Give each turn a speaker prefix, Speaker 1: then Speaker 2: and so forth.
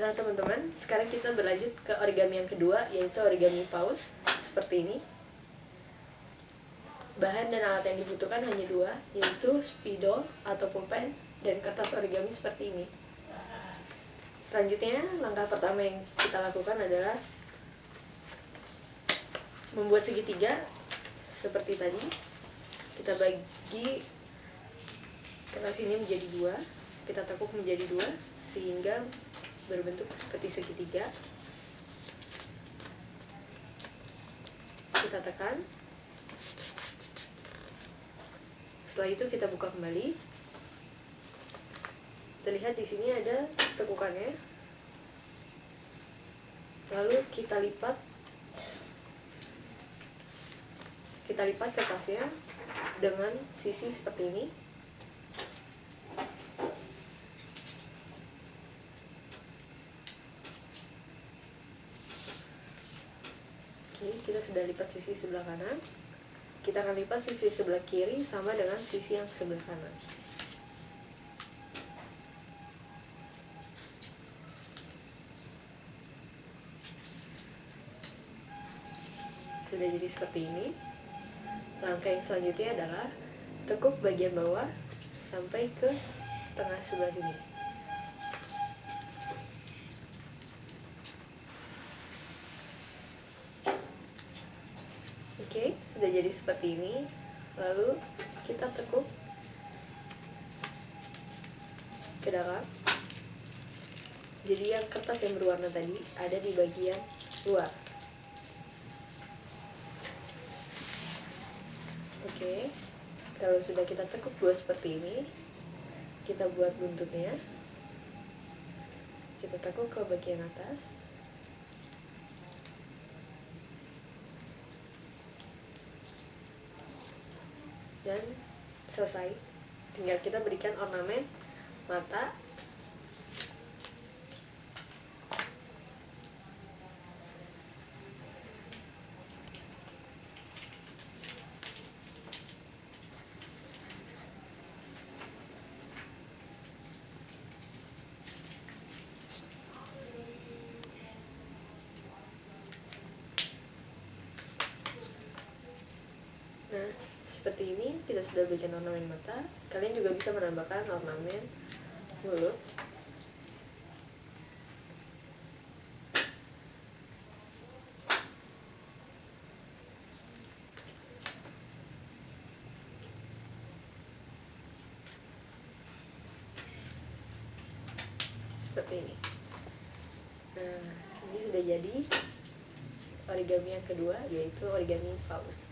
Speaker 1: Nah teman-teman, sekarang kita berlanjut ke origami yang kedua, yaitu origami paus, seperti ini. Bahan dan alat yang dibutuhkan hanya dua, yaitu spidol atau pulpen dan kertas origami seperti ini. Selanjutnya, langkah pertama yang kita lakukan adalah membuat segitiga seperti tadi. Kita bagi kertas ini menjadi dua, kita tekuk menjadi dua, sehingga berbentuk seperti segitiga. Kita tekan. Setelah itu kita buka kembali. Terlihat di sini ada tekukannya. Lalu kita lipat. Kita lipat kertasnya dengan sisi seperti ini ini kita sudah lipat sisi sebelah kanan. Kita akan lipat sisi sebelah kiri sama dengan sisi yang sebelah kanan. Sudah jadi seperti ini. Langkah yang selanjutnya adalah tekuk bagian bawah sampai ke tengah sebelah sini Oke, sudah jadi seperti ini. Lalu kita tekuk ke dalam. Jadi yang kertas yang berwarna tadi ada di bagian luar. Oke, kalau sudah kita tekuk dua seperti ini, kita buat buntutnya. Kita tekuk ke bagian atas. Dan selesai. Tinggal kita berikan ornamen mata Nah, seperti ini kita sudah berikan ornamen mata. Kalian juga bisa menambahkan ornamen mulut. Seperti ini. Nah, ini sudah jadi origami yang kedua yaitu origami paus.